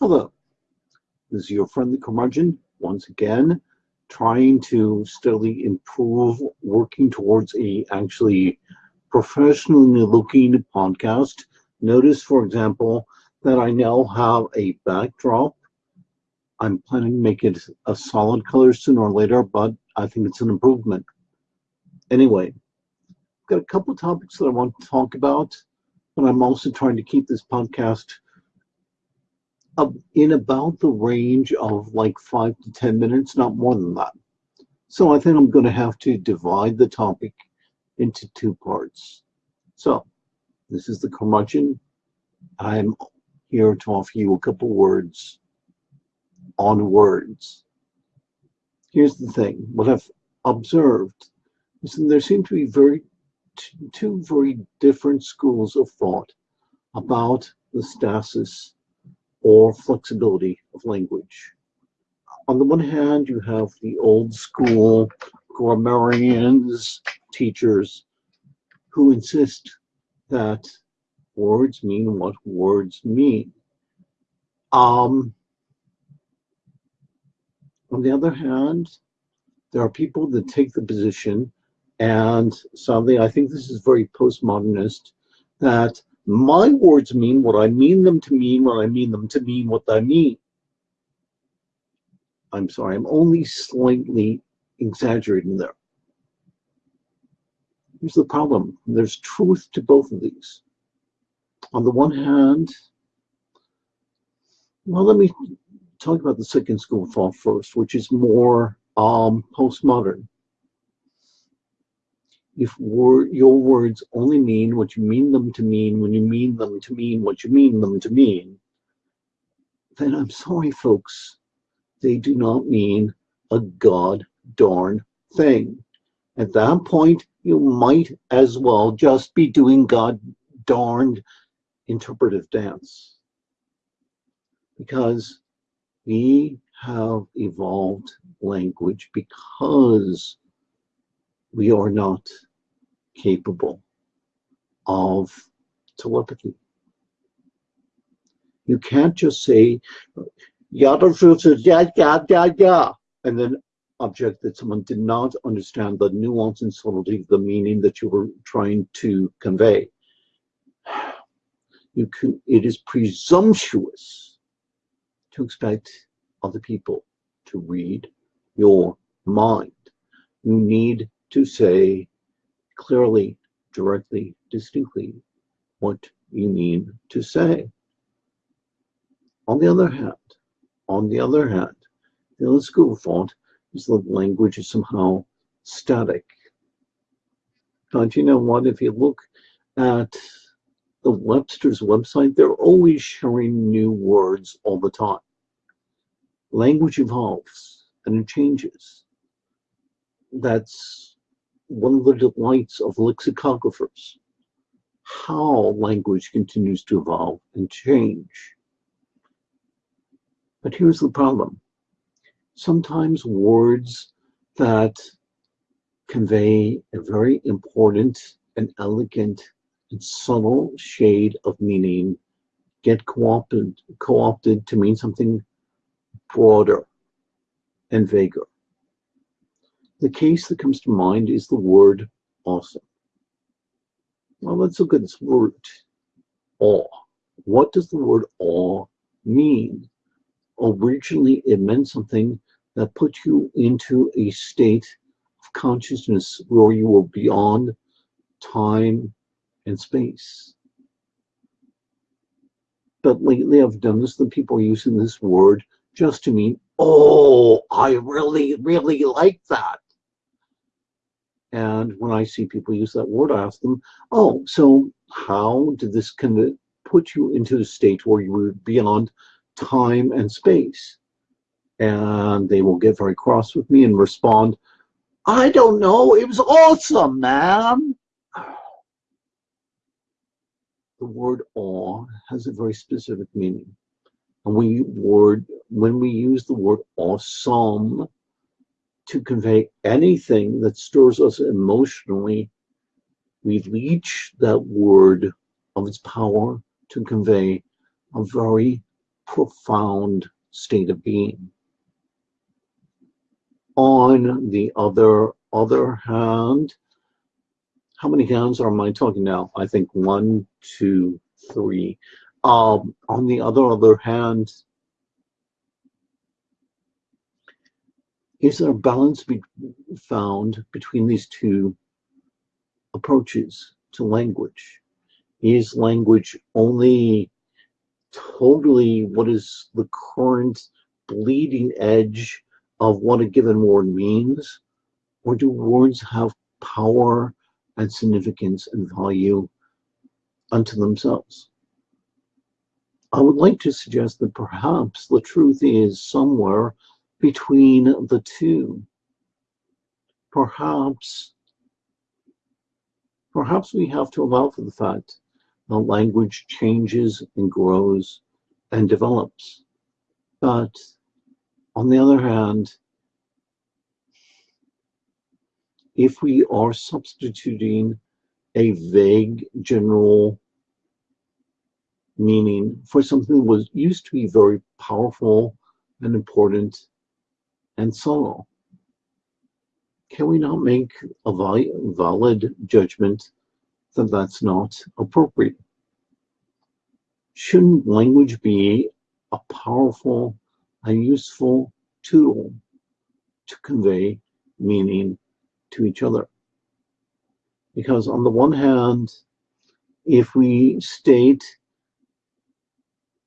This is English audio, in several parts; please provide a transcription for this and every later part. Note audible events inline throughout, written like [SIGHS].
Hello, this is your friendly curmudgeon once again, trying to steadily improve, working towards a actually professionally looking podcast. Notice, for example, that I now have a backdrop. I'm planning to make it a solid color sooner or later, but I think it's an improvement. Anyway, I've got a couple topics that I want to talk about, but I'm also trying to keep this podcast in about the range of like five to 10 minutes, not more than that. So I think I'm going to have to divide the topic into two parts. So this is the curmudgeon. I'm here to offer you a couple words on words. Here's the thing, what I've observed is that there seem to be very two very different schools of thought about the stasis or flexibility of language. On the one hand, you have the old school grammarians, teachers, who insist that words mean what words mean. Um, on the other hand, there are people that take the position, and sadly, I think this is very postmodernist, that my words mean what I mean them to mean when I mean them to mean what I mean. I'm sorry, I'm only slightly exaggerating there. Here's the problem. There's truth to both of these. On the one hand, well, let me talk about the second school of thought first, which is more um, postmodern if wor your words only mean what you mean them to mean when you mean them to mean what you mean them to mean, then I'm sorry, folks, they do not mean a god darn thing. At that point, you might as well just be doing god darned interpretive dance. Because we have evolved language because we are not capable of telepathy. You can't just say, yada, yada, yada, yada, and then object that someone did not understand the nuance and subtlety of the meaning that you were trying to convey. You can, it is presumptuous to expect other people to read your mind. You need to say clearly, directly, distinctly what you mean to say. On the other hand, on the other hand, the other school of thought is that language is somehow static. Don't you know what? If you look at the Webster's website, they're always sharing new words all the time. Language evolves and it changes. That's one of the delights of lexicographers, how language continues to evolve and change. But here's the problem. Sometimes words that convey a very important and elegant and subtle shade of meaning get co-opted co-opted to mean something broader and vaguer. The case that comes to mind is the word awesome. Well, let's look at this word awe. What does the word awe mean? Originally, it meant something that put you into a state of consciousness where you were beyond time and space. But lately I've noticed that people are using this word just to mean, oh, I really, really like that. And when I see people use that word, I ask them, oh, so how did this of put you into a state where you were beyond time and space? And they will get very cross with me and respond, I don't know, it was awesome, man. [SIGHS] The word awe has a very specific meaning. And we word when we use the word awesome, to convey anything that stirs us emotionally, we leech that word of its power to convey a very profound state of being. On the other other hand, how many hands are I talking now? I think one, two, three. Um, on the other other hand, is there a balance be found between these two approaches to language? Is language only totally what is the current bleeding edge of what a given word means? Or do words have power and significance and value unto themselves? I would like to suggest that perhaps the truth is somewhere between the two. Perhaps, perhaps we have to allow for the fact that language changes and grows and develops. But on the other hand, if we are substituting a vague general meaning for something that was used to be very powerful and important and subtle, can we not make a valid judgment that that's not appropriate. Shouldn't language be a powerful and useful tool to convey meaning to each other? Because on the one hand, if we state,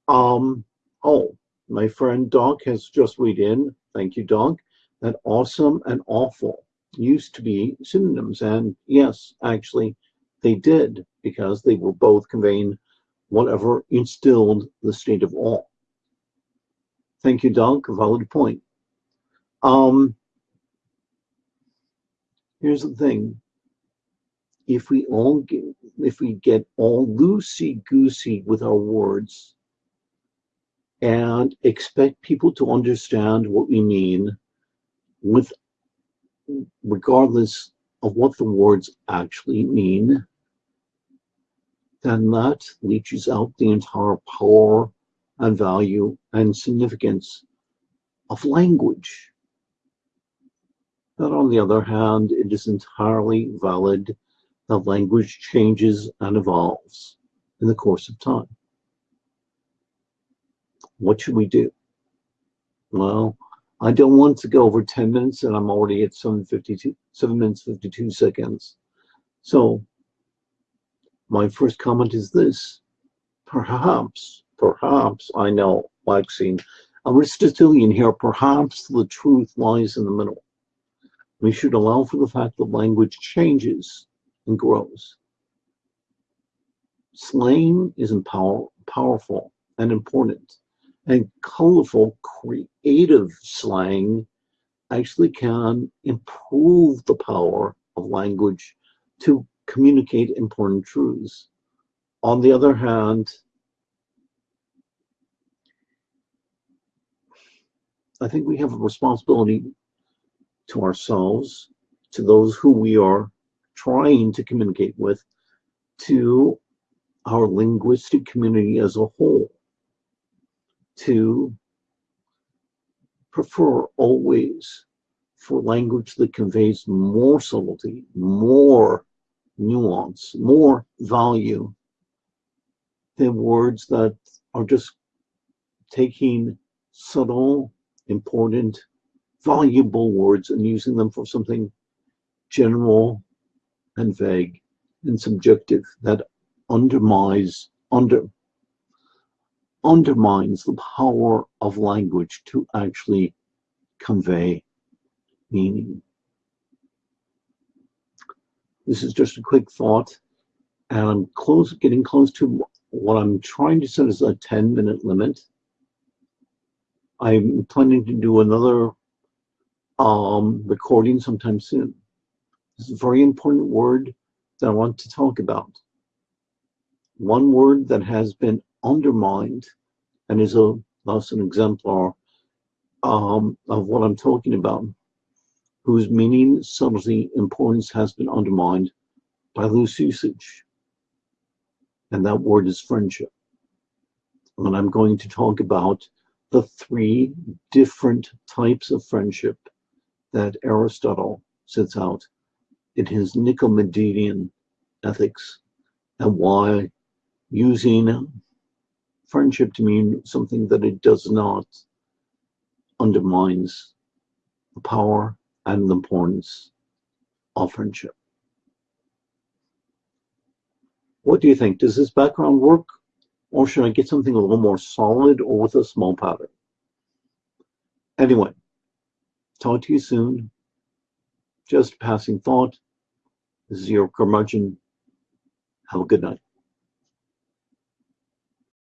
um, oh, my friend Doc has just weighed in, thank you, Doc, that awesome and awful used to be synonyms. And yes, actually, they did because they were both conveying whatever instilled the state of awe. Thank you, Doug. Valid point. Um, here's the thing. If we all get, if we get all loosey goosey with our words and expect people to understand what we mean with regardless of what the words actually mean, then that leaches out the entire power and value and significance of language. But on the other hand, it is entirely valid that language changes and evolves in the course of time. What should we do? Well, I don't want to go over 10 minutes and I'm already at 7.52, 7 minutes 52 seconds. So my first comment is this. Perhaps, perhaps, I know, Maxine, Aristotelian here, perhaps the truth lies in the middle. We should allow for the fact that language changes and grows. Slang is power, powerful and important and colorful, creative slang actually can improve the power of language to communicate important truths. On the other hand, I think we have a responsibility to ourselves, to those who we are trying to communicate with, to our linguistic community as a whole to prefer always for language that conveys more subtlety, more nuance, more value than words that are just taking subtle, important, valuable words and using them for something general and vague and subjective that undermines under undermines the power of language to actually convey meaning. This is just a quick thought, and I'm close, getting close to what I'm trying to set as a 10 minute limit. I'm planning to do another um, recording sometime soon. This is a very important word that I want to talk about. One word that has been undermined and is a thus an exemplar um, of what I'm talking about, whose meaning, subtlety, importance has been undermined by loose usage. And that word is friendship. And I'm going to talk about the three different types of friendship that Aristotle sets out in his Nicomachean ethics and why using friendship to mean something that it does not undermines the power and the importance of friendship. What do you think? Does this background work? Or should I get something a little more solid or with a small pattern? Anyway, talk to you soon. Just passing thought. This is your curmudgeon. Have a good night.